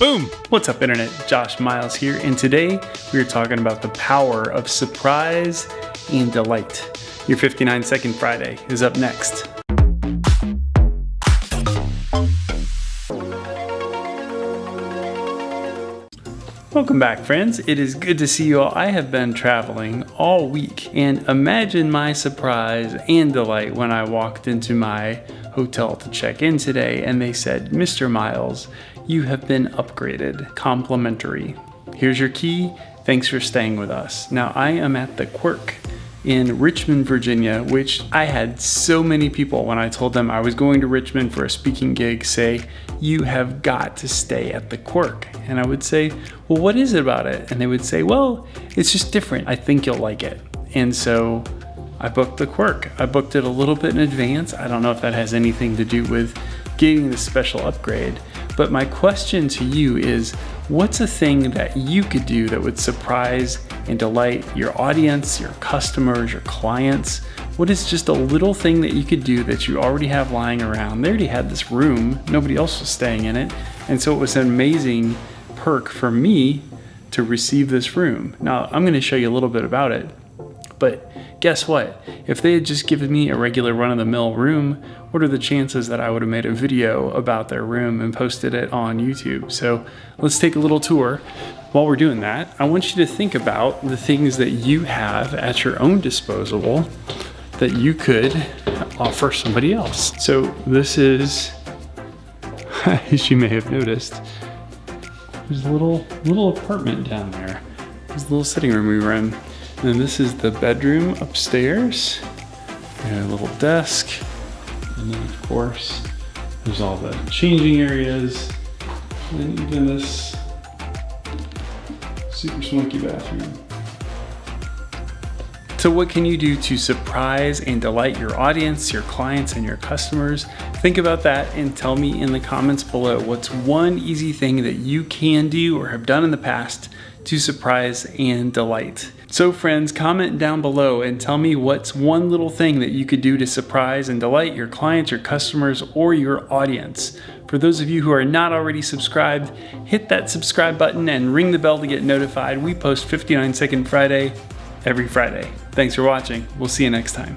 Boom! What's up internet? Josh Miles here and today we are talking about the power of surprise and delight. Your 59 second Friday is up next. Welcome back friends. It is good to see you all. I have been traveling all week and imagine my surprise and delight when I walked into my hotel to check in today and they said, Mr. Miles, you have been upgraded, complimentary. Here's your key. Thanks for staying with us. Now I am at the Quirk in Richmond, Virginia, which I had so many people when I told them I was going to Richmond for a speaking gig say, you have got to stay at the Quirk. And I would say, well, what is it about it? And they would say, well, it's just different. I think you'll like it. And so I booked the Quirk. I booked it a little bit in advance. I don't know if that has anything to do with getting the special upgrade. But my question to you is, what's a thing that you could do that would surprise and delight your audience, your customers, your clients? What is just a little thing that you could do that you already have lying around? They already had this room, nobody else was staying in it. And so it was an amazing perk for me to receive this room. Now I'm gonna show you a little bit about it, but guess what? If they had just given me a regular run-of-the-mill room, what are the chances that I would have made a video about their room and posted it on YouTube? So let's take a little tour. While we're doing that, I want you to think about the things that you have at your own disposal that you could offer somebody else. So this is, as you may have noticed, there's a little, little apartment down there. There's a little sitting room we were in. And this is the bedroom upstairs. And a little desk. And then of course, there's all the changing areas. And even this super swanky bathroom. So what can you do to surprise and delight your audience, your clients, and your customers? Think about that and tell me in the comments below what's one easy thing that you can do or have done in the past to surprise and delight. So friends, comment down below and tell me what's one little thing that you could do to surprise and delight your clients, your customers, or your audience. For those of you who are not already subscribed, hit that subscribe button and ring the bell to get notified. We post 59 Second Friday every Friday. Thanks for watching. We'll see you next time.